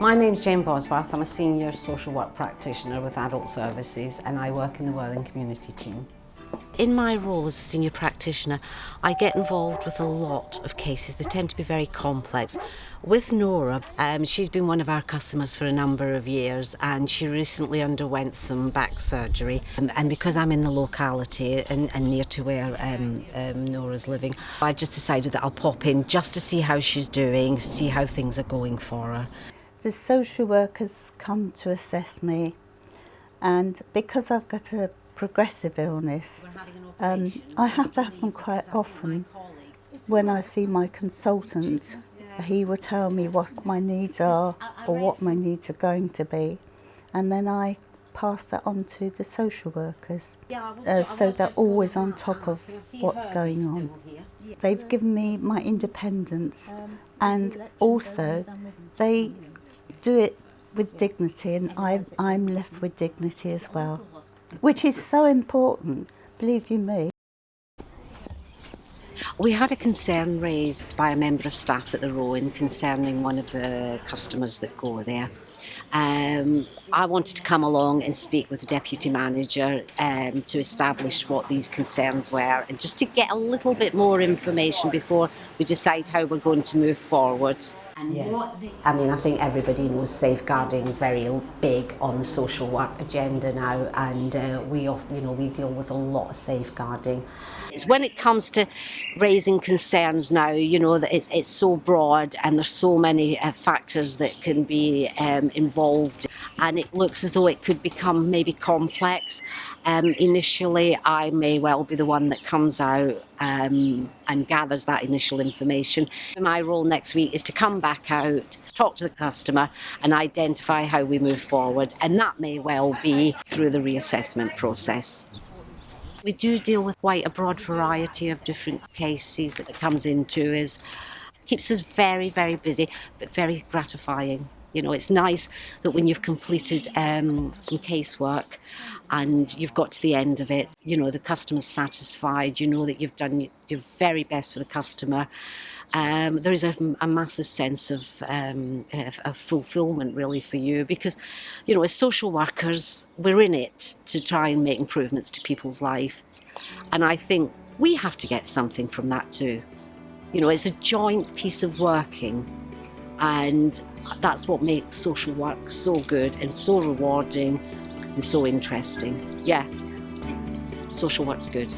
My name's Jane Bosworth. I'm a senior social work practitioner with Adult Services and I work in the Worthing Community team. In my role as a senior practitioner, I get involved with a lot of cases. They tend to be very complex. With Nora, um, she's been one of our customers for a number of years and she recently underwent some back surgery. Um, and because I'm in the locality and, and near to where um, um, Nora's living, I've just decided that I'll pop in just to see how she's doing, see how things are going for her. The social workers come to assess me and because I've got a progressive illness. Um, I have to have them quite often. When I see my consultant, he will tell me what my needs are or what my needs are going to be. And then I pass that on to the social workers. Uh, so they're always on top of what's going on. They've given me my independence and also they do it with dignity and I, I'm left with dignity as well which is so important, believe you me. We had a concern raised by a member of staff at the Rowan concerning one of the customers that go there. Um, I wanted to come along and speak with the deputy manager um, to establish what these concerns were and just to get a little bit more information before we decide how we're going to move forward. and yes. what they... I mean, I think everybody knows safeguarding is very big on the social work agenda now, and uh, we, you know, we deal with a lot of safeguarding. It's when it comes to raising concerns now, you know, that it's, it's so broad and there's so many uh, factors that can be um, involved. And it looks as though it could become maybe complex. Um, initially, I may well be the one that comes out um, and gathers that initial information. My role next week is to come back out, talk to the customer and identify how we move forward and that may well be through the reassessment process. We do deal with quite a broad variety of different cases that it comes into us. Keeps us very, very busy, but very gratifying. You know, it's nice that when you've completed um, some casework and you've got to the end of it, you know, the customer's satisfied, you know that you've done your very best for the customer. Um, there is a, a, massive sense of, um, of, of fulfillment really for you because, you know, as social workers, we're in it to try and make improvements to people's lives. And I think we have to get something from that too. You know, it's a joint piece of working and that's what makes social work so good and so rewarding and so interesting. Yeah, social work's good.